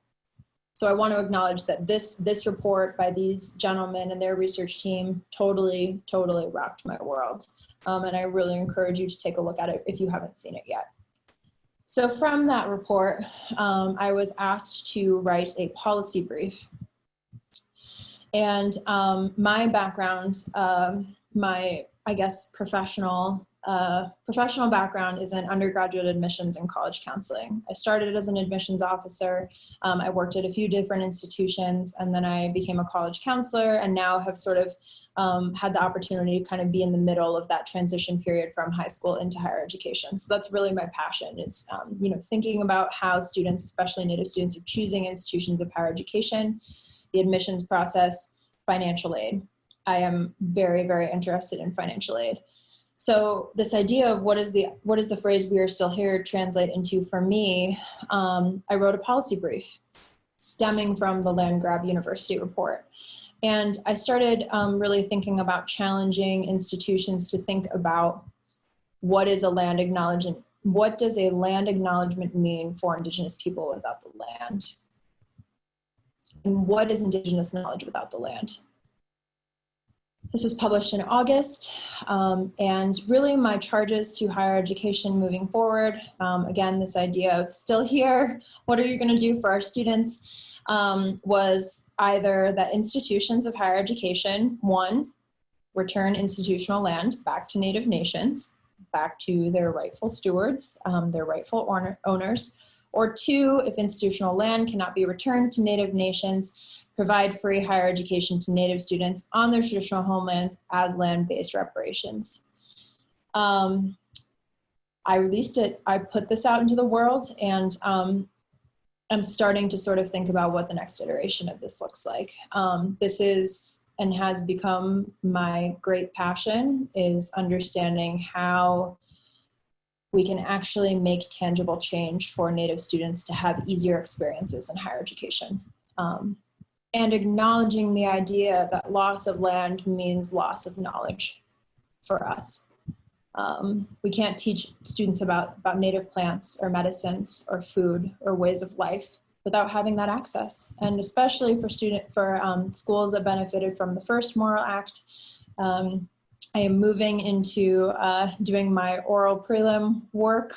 Speaker 4: So I want to acknowledge that this, this report by these gentlemen and their research team totally, totally rocked my world. Um, and I really encourage you to take a look at it if you haven't seen it yet. So from that report, um, I was asked to write a policy brief. And um, my background, uh, my, I guess, professional professional background is in undergraduate admissions and college counseling. I started as an admissions officer. Um, I worked at a few different institutions and then I became a college counselor and now have sort of um, had the opportunity to kind of be in the middle of that transition period from high school into higher education. So that's really my passion is, um, you know, thinking about how students, especially Native students, are choosing institutions of higher education, the admissions process, financial aid. I am very, very interested in financial aid. So this idea of what is the what is the phrase "we are still here" translate into for me? Um, I wrote a policy brief stemming from the land grab university report, and I started um, really thinking about challenging institutions to think about what is a land acknowledgement. What does a land acknowledgement mean for Indigenous people without the land? And what is Indigenous knowledge without the land? This was published in August, um, and really my charges to higher education moving forward, um, again, this idea of still here, what are you gonna do for our students, um, was either that institutions of higher education, one, return institutional land back to Native nations, back to their rightful stewards, um, their rightful owner owners, or two, if institutional land cannot be returned to Native nations, provide free higher education to Native students on their traditional homelands as land-based reparations. Um, I released it, I put this out into the world and um, I'm starting to sort of think about what the next iteration of this looks like. Um, this is and has become my great passion is understanding how we can actually make tangible change for Native students to have easier experiences in higher education. Um, and acknowledging the idea that loss of land means loss of knowledge for us. Um, we can't teach students about, about native plants or medicines or food or ways of life without having that access. And especially for student for um, schools that benefited from the first Morrill Act, um, I am moving into uh, doing my oral prelim work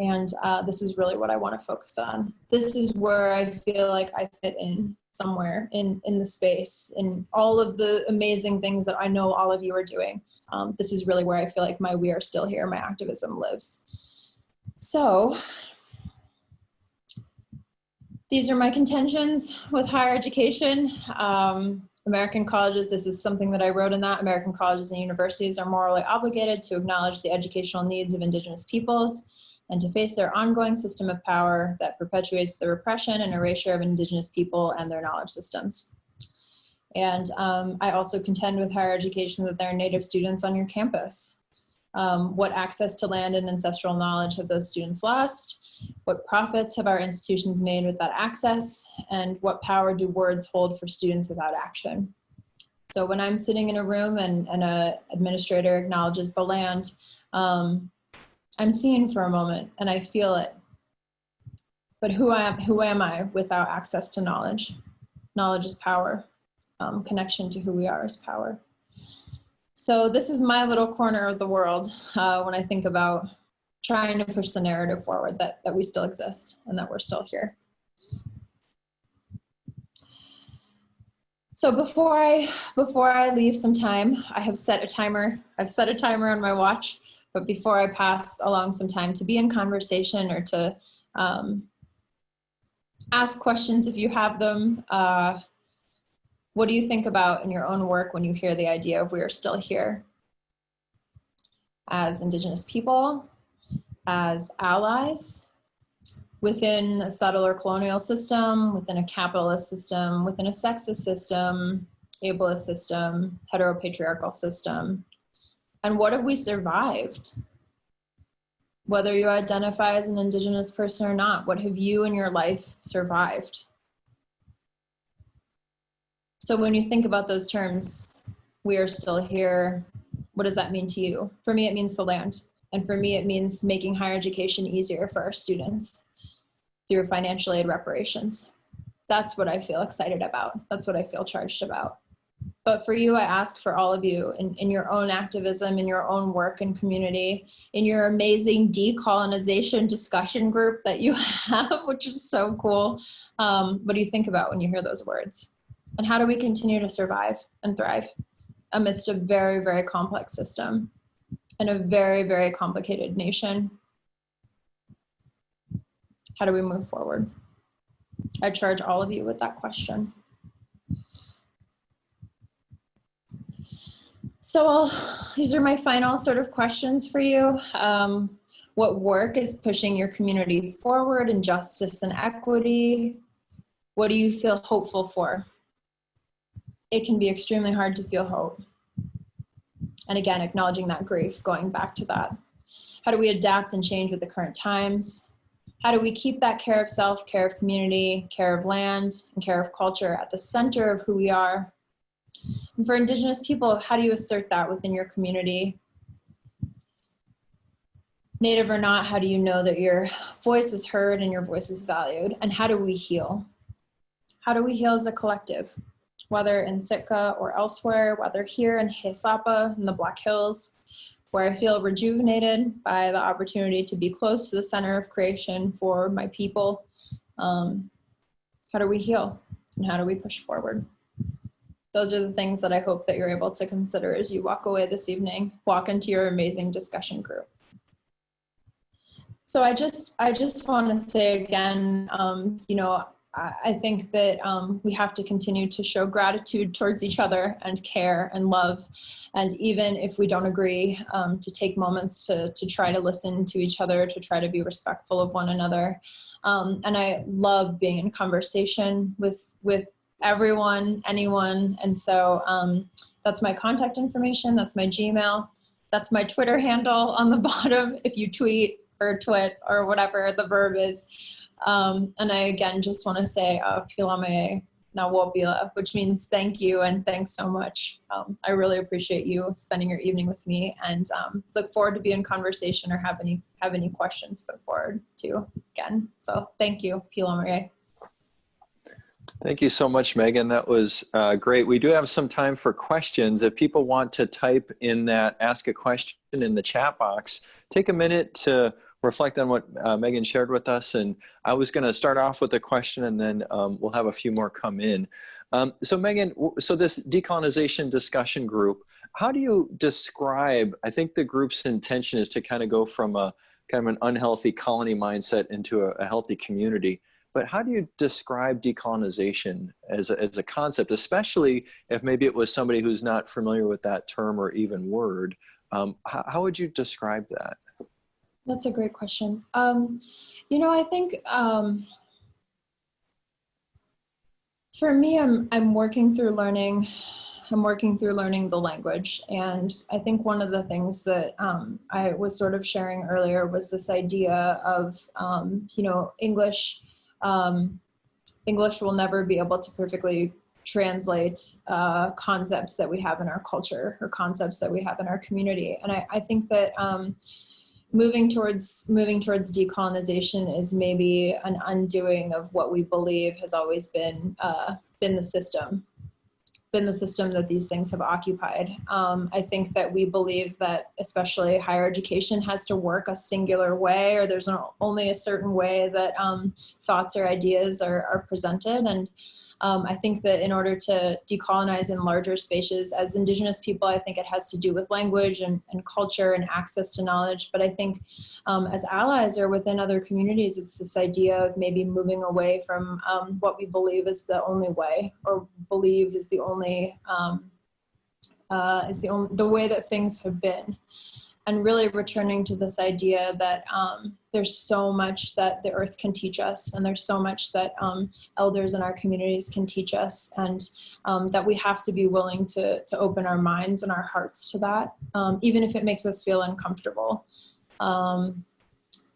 Speaker 4: and uh, this is really what I want to focus on. This is where I feel like I fit in somewhere in, in the space and all of the amazing things that I know all of you are doing. Um, this is really where I feel like my We Are Still Here, my activism lives. So these are my contentions with higher education. Um, American colleges, this is something that I wrote in that, American colleges and universities are morally obligated to acknowledge the educational needs of indigenous peoples and to face their ongoing system of power that perpetuates the repression and erasure of indigenous people and their knowledge systems. And um, I also contend with higher education that there are native students on your campus. Um, what access to land and ancestral knowledge have those students lost? What profits have our institutions made with that access? And what power do words hold for students without action? So when I'm sitting in a room and, and a administrator acknowledges the land, um, I'm seen for a moment and I feel it. But who am, who am I without access to knowledge? Knowledge is power. Um, connection to who we are is power. So this is my little corner of the world uh, when I think about trying to push the narrative forward that, that we still exist and that we're still here. So before I, before I leave some time, I have set a timer. I've set a timer on my watch but before I pass along some time to be in conversation or to um, ask questions if you have them, uh, what do you think about in your own work when you hear the idea of we are still here? As Indigenous people, as allies, within a settler colonial system, within a capitalist system, within a sexist system, ableist system, heteropatriarchal system, and what have we survived? Whether you identify as an Indigenous person or not, what have you in your life survived? So when you think about those terms, we are still here, what does that mean to you? For me, it means the land. And for me, it means making higher education easier for our students through financial aid reparations. That's what I feel excited about. That's what I feel charged about. But for you, I ask for all of you in, in your own activism, in your own work and community, in your amazing decolonization discussion group that you have, which is so cool. Um, what do you think about when you hear those words? And how do we continue to survive and thrive amidst a very, very complex system? and a very, very complicated nation. How do we move forward? I charge all of you with that question. So I'll, these are my final sort of questions for you. Um, what work is pushing your community forward in justice and equity? What do you feel hopeful for? It can be extremely hard to feel hope. And again, acknowledging that grief, going back to that. How do we adapt and change with the current times? How do we keep that care of self, care of community, care of land, and care of culture at the center of who we are? And for Indigenous people, how do you assert that within your community? Native or not, how do you know that your voice is heard and your voice is valued? And how do we heal? How do we heal as a collective? Whether in Sitka or elsewhere, whether here in Haisapa in the Black Hills, where I feel rejuvenated by the opportunity to be close to the center of creation for my people. Um, how do we heal? And how do we push forward? Those are the things that I hope that you're able to consider as you walk away this evening, walk into your amazing discussion group. So I just, I just want to say again, um, you know, I, think that um, we have to continue to show gratitude towards each other and care and love. And even if we don't agree, um, to take moments to, to try to listen to each other, to try to be respectful of one another. Um, and I love being in conversation with, with everyone, anyone. And so um, that's my contact information. That's my Gmail. That's my Twitter handle on the bottom if you tweet or twit or whatever the verb is. Um, and I again just want to say uh, which means thank you and thanks so much. Um, I really appreciate you spending your evening with me and um, look forward to be in conversation or have any have any questions put forward to again. So thank you, Pilame.
Speaker 1: Thank you so much, Megan. That was uh, great. We do have some time for questions. If people want to type in that ask a question in the chat box, take a minute to reflect on what uh, Megan shared with us. And I was going to start off with a question and then um, we'll have a few more come in. Um, so Megan, so this decolonization discussion group, how do you describe, I think the group's intention is to kind of go from a kind of an unhealthy colony mindset into a, a healthy community. But how do you describe decolonization as a, as a concept, especially if maybe it was somebody who's not familiar with that term or even word? Um, how, how, would you describe that?
Speaker 4: That's a great question. Um, you know, I think um, for me, I'm, I'm working through learning I'm working through learning the language. And I think one of the things that um, I was sort of sharing earlier was this idea of, um, you know, English um, English will never be able to perfectly translate uh, concepts that we have in our culture or concepts that we have in our community. And I, I think that um, moving towards moving towards decolonization is maybe an undoing of what we believe has always been uh, been the system been the system that these things have occupied. Um, I think that we believe that especially higher education has to work a singular way or there's only a certain way that um, thoughts or ideas are, are presented. And um, I think that in order to decolonize in larger spaces as indigenous people, I think it has to do with language and, and culture and access to knowledge. But I think um, as allies or within other communities, it's this idea of maybe moving away from um, what we believe is the only way or believe is the only um, uh, is the only the way that things have been and really returning to this idea that um, there's so much that the earth can teach us and there's so much that um, elders in our communities can teach us and um, that we have to be willing to, to open our minds and our hearts to that, um, even if it makes us feel uncomfortable. Um,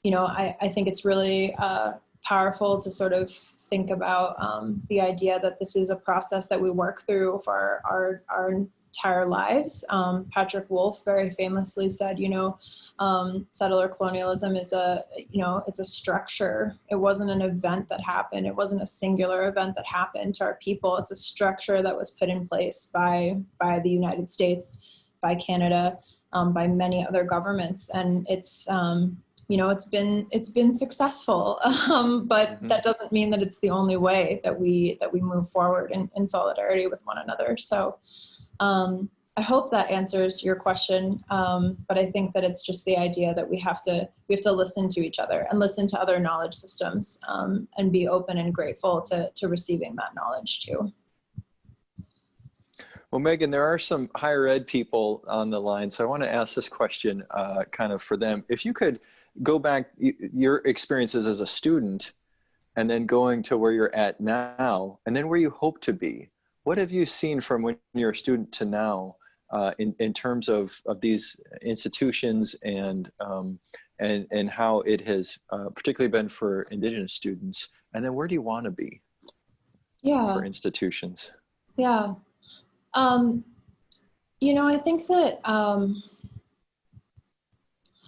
Speaker 4: you know, I, I think it's really uh, powerful to sort of think about um, the idea that this is a process that we work through for our, our entire lives. Um, Patrick Wolfe very famously said, you know, um, settler colonialism is a, you know, it's a structure. It wasn't an event that happened. It wasn't a singular event that happened to our people. It's a structure that was put in place by, by the United States, by Canada, um, by many other governments. And it's, um, you know, it's been, it's been successful, um, but mm -hmm. that doesn't mean that it's the only way that we, that we move forward in, in solidarity with one another. So, um, I hope that answers your question. Um, but I think that it's just the idea that we have to we have to listen to each other and listen to other knowledge systems um, and be open and grateful to to receiving that knowledge too.
Speaker 1: Well, Megan, there are some higher ed people on the line, so I want to ask this question uh, kind of for them. If you could go back your experiences as a student and then going to where you're at now and then where you hope to be, what have you seen from when you're a student to now uh, in, in terms of, of these institutions and, um, and, and how it has uh, particularly been for Indigenous students? And then where do you want to be
Speaker 4: Yeah.
Speaker 1: for institutions?
Speaker 4: Yeah. Um, you know, I think that um,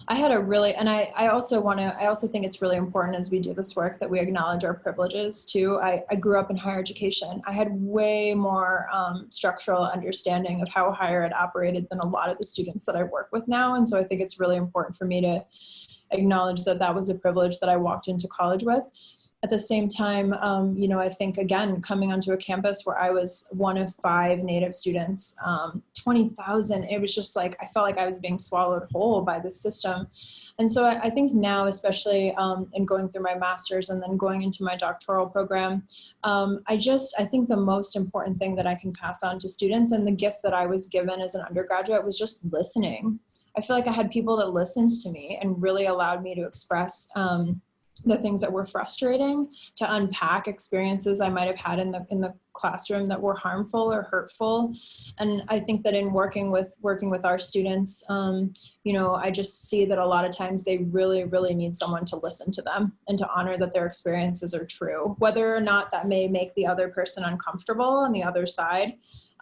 Speaker 4: I had a really, and I, I also want to, I also think it's really important as we do this work that we acknowledge our privileges too. I, I grew up in higher education. I had way more um, structural understanding of how higher ed operated than a lot of the students that I work with now. And so I think it's really important for me to acknowledge that that was a privilege that I walked into college with at the same time, um, you know, I think again, coming onto a campus where I was one of five Native students, um, 20,000, it was just like, I felt like I was being swallowed whole by the system. And so I, I think now, especially um, in going through my master's and then going into my doctoral program, um, I just, I think the most important thing that I can pass on to students and the gift that I was given as an undergraduate was just listening. I feel like I had people that listened to me and really allowed me to express um, the things that were frustrating to unpack experiences I might have had in the in the classroom that were harmful or hurtful. And I think that in working with working with our students um, you know I just see that a lot of times they really really need someone to listen to them and to honor that their experiences are true. Whether or not that may make the other person uncomfortable on the other side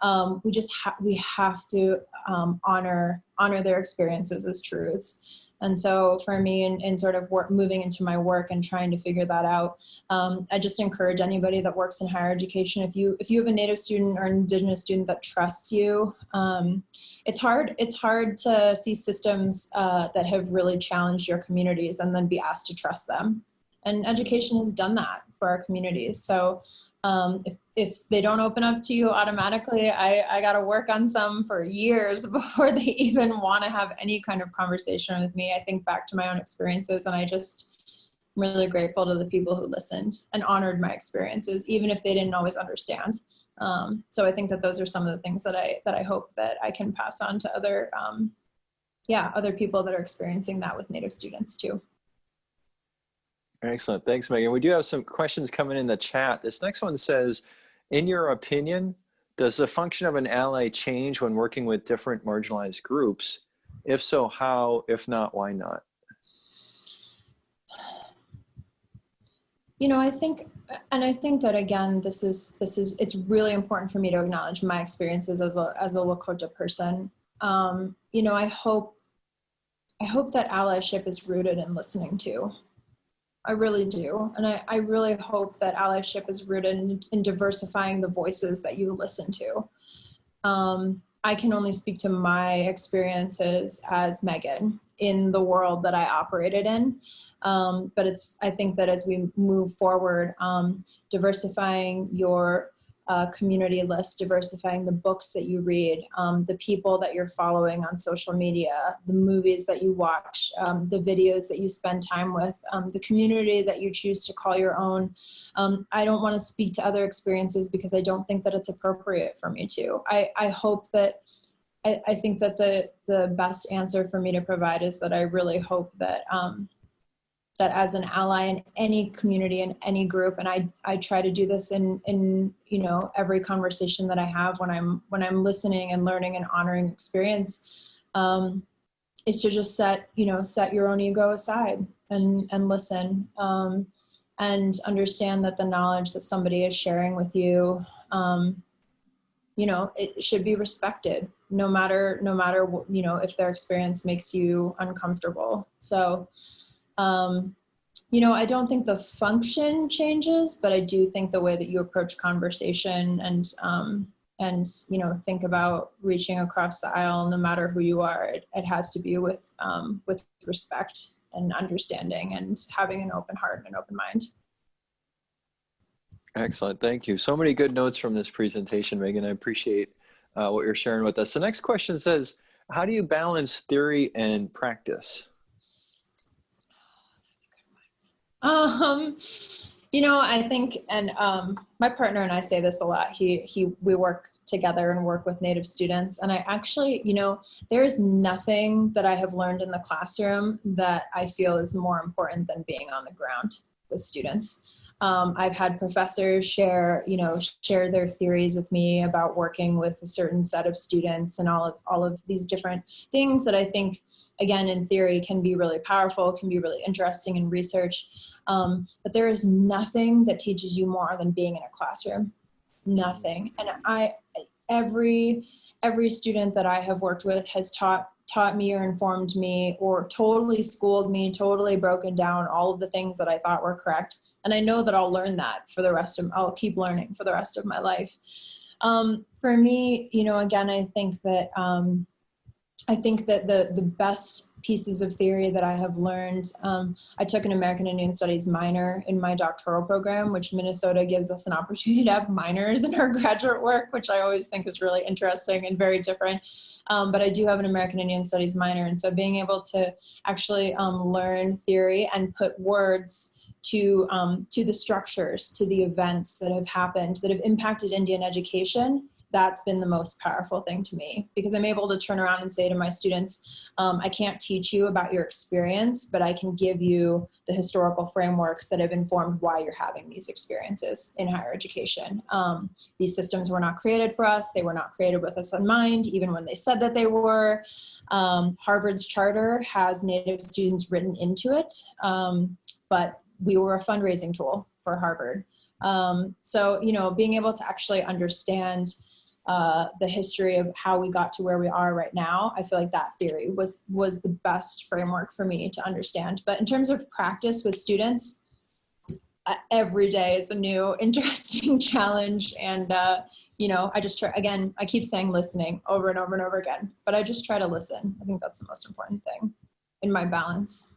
Speaker 4: um, we just ha- we have to um, honor honor their experiences as truths and so for me, in, in sort of work, moving into my work and trying to figure that out, um, I just encourage anybody that works in higher education, if you if you have a Native student or an Indigenous student that trusts you, um, it's hard. It's hard to see systems uh, that have really challenged your communities and then be asked to trust them. And education has done that for our communities. So um, if, if they don't open up to you automatically, I, I got to work on some for years before they even want to have any kind of conversation with me. I think back to my own experiences and I just am really grateful to the people who listened and honored my experiences, even if they didn't always understand. Um, so I think that those are some of the things that I, that I hope that I can pass on to other, um, yeah, other people that are experiencing that with Native students too.
Speaker 1: Excellent. Thanks, Megan. We do have some questions coming in the chat. This next one says, in your opinion, does the function of an ally change when working with different marginalized groups? If so, how? If not, why not?
Speaker 4: You know, I think, and I think that again, this is this is it's really important for me to acknowledge my experiences as a as a Lakota person. Um, you know, I hope I hope that allyship is rooted in listening to. I really do. And I, I really hope that allyship is rooted in, in diversifying the voices that you listen to. Um, I can only speak to my experiences as Megan in the world that I operated in. Um, but it's, I think that as we move forward, um, diversifying your uh, community list, diversifying the books that you read, um, the people that you're following on social media, the movies that you watch, um, the videos that you spend time with, um, the community that you choose to call your own. Um, I don't want to speak to other experiences because I don't think that it's appropriate for me to. I, I hope that I, I think that the the best answer for me to provide is that I really hope that um, that as an ally in any community in any group and i i try to do this in in you know every conversation that i have when i'm when i'm listening and learning and honoring experience um, is to just set you know set your own ego aside and and listen um, and understand that the knowledge that somebody is sharing with you um, you know it should be respected no matter no matter you know if their experience makes you uncomfortable. So um, you know, I don't think the function changes, but I do think the way that you approach conversation and um, and you know think about reaching across the aisle, no matter who you are, it, it has to be with um, with respect and understanding and having an open heart and an open mind.
Speaker 1: Excellent. Thank you. So many good notes from this presentation, Megan. I appreciate uh, what you're sharing with us. The next question says, how do you balance theory and practice?
Speaker 4: Um, you know, I think, and um, my partner and I say this a lot. He he, we work together and work with Native students, and I actually, you know, there is nothing that I have learned in the classroom that I feel is more important than being on the ground with students. Um, I've had professors share, you know, share their theories with me about working with a certain set of students and all of all of these different things that I think, again, in theory, can be really powerful, can be really interesting in research. Um, but there is nothing that teaches you more than being in a classroom. Nothing. And I, every every student that I have worked with has taught taught me or informed me or totally schooled me, totally broken down all of the things that I thought were correct and I know that I'll learn that for the rest of, I'll keep learning for the rest of my life. Um, for me, you know, again, I think that, um, I think that the, the best pieces of theory that I have learned, um, I took an American Indian Studies minor in my doctoral program, which Minnesota gives us an opportunity to have minors in our graduate work, which I always think is really interesting and very different. Um, but I do have an American Indian Studies minor. And so being able to actually um, learn theory and put words to, um, to the structures, to the events that have happened, that have impacted Indian education, that's been the most powerful thing to me because I'm able to turn around and say to my students, um, I can't teach you about your experience, but I can give you the historical frameworks that have informed why you're having these experiences in higher education. Um, these systems were not created for us. They were not created with us in mind, even when they said that they were. Um, Harvard's charter has Native students written into it, um, but we were a fundraising tool for Harvard. Um, so, you know, being able to actually understand uh, the history of how we got to where we are right now, I feel like that theory was, was the best framework for me to understand. But in terms of practice with students, uh, every day is a new interesting challenge. And, uh, you know, I just try, again, I keep saying listening over and over and over again, but I just try to listen. I think that's the most important thing in my balance.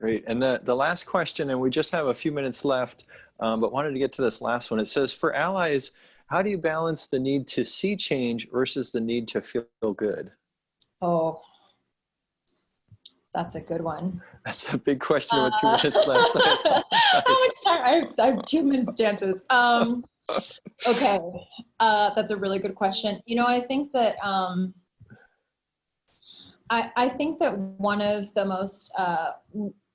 Speaker 1: Great. And the, the last question, and we just have a few minutes left, um, but wanted to get to this last one. It says, for allies, how do you balance the need to see change versus the need to feel good?
Speaker 4: Oh, that's a good one.
Speaker 1: That's a big question with two
Speaker 4: Uh,
Speaker 1: minutes left.
Speaker 4: How much time? I have, I have two minutes to answer this. Um, okay, uh, that's a really good question. You know, I think that um, I, I think that one of the most uh,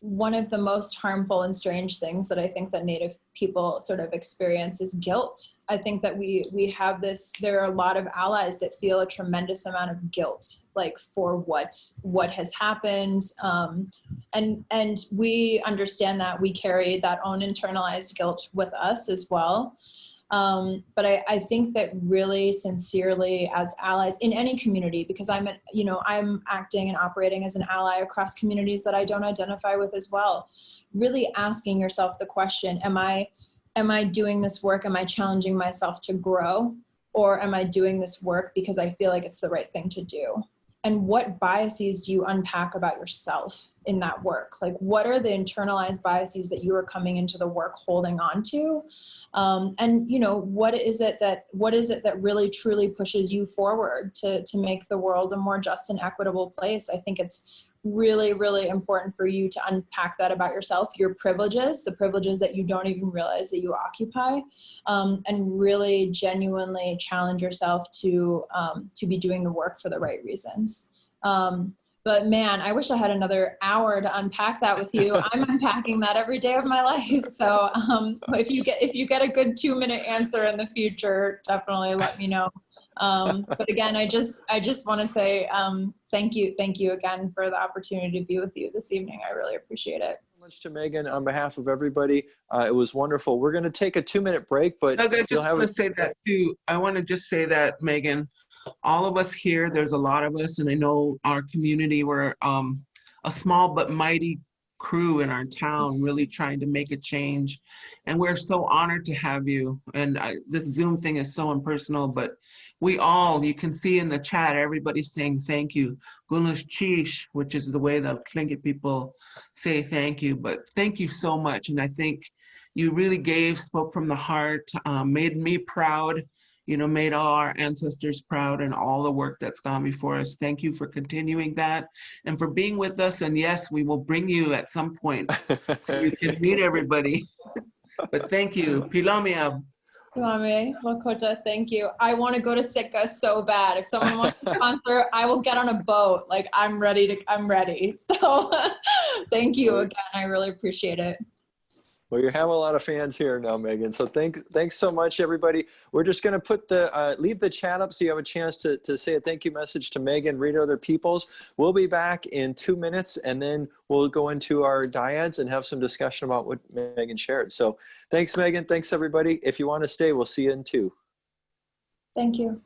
Speaker 4: one of the most harmful and strange things that I think that Native people sort of experience is guilt. I think that we we have this. There are a lot of allies that feel a tremendous amount of guilt, like for what what has happened, um, and and we understand that we carry that own internalized guilt with us as well. Um, but I, I, think that really sincerely as allies in any community, because I'm, you know, I'm acting and operating as an ally across communities that I don't identify with as well. Really asking yourself the question, am I, am I doing this work? Am I challenging myself to grow? Or am I doing this work because I feel like it's the right thing to do? And what biases do you unpack about yourself in that work? Like what are the internalized biases that you are coming into the work holding on to? Um, and you know what is it that what is it that really truly pushes you forward to to make the world a more just and equitable place? I think it's really really important for you to unpack that about yourself your privileges the privileges that you don't even realize that you occupy um, and really genuinely challenge yourself to um, to be doing the work for the right reasons. Um, but man i wish i had another hour to unpack that with you. I'm unpacking that every day of my life. So um, if you get if you get a good two minute answer in the future definitely let me know. Um, but again i just i just want to say um, thank you thank you again for the opportunity to be with you this evening i really appreciate it
Speaker 1: much to Megan on behalf of everybody. Uh, it was wonderful. We're going to take a two minute break, but
Speaker 3: Doug, I
Speaker 1: you'll
Speaker 3: just want to say that too. I want to just say that, Megan, all of us here, there's a lot of us, and I know our community, we're um, a small but mighty crew in our town really trying to make a change. And we're so honored to have you. And I, this Zoom thing is so impersonal, but we all, you can see in the chat, everybody's saying thank you. Gunalchéesh, which is the way the Tlingit people say thank you. But thank you so much. And I think you really gave, spoke from the heart, um, made me proud you know, made all our ancestors proud and all the work that's gone before us. Thank you for continuing that and for being with us. And yes, we will bring you at some point so you can meet everybody. But thank you. Pilamia,
Speaker 4: Kwame, Lakota, thank you. I want to go to Sitka so bad. If someone wants to sponsor, I will get on a boat. Like I'm ready to, I'm ready. So thank you again. I really appreciate it.
Speaker 1: Well, you have a lot of fans here now, Megan. So thanks, thanks so much, everybody. We're just going to put the uh, leave the chat up so you have a chance to to say a thank you message to Megan, read other people's. We'll be back in two minutes, and then we'll go into our dyads and have some discussion about what Megan shared. So thanks, Megan. Thanks, everybody. If you want to stay, we'll see you in two.
Speaker 4: Thank you.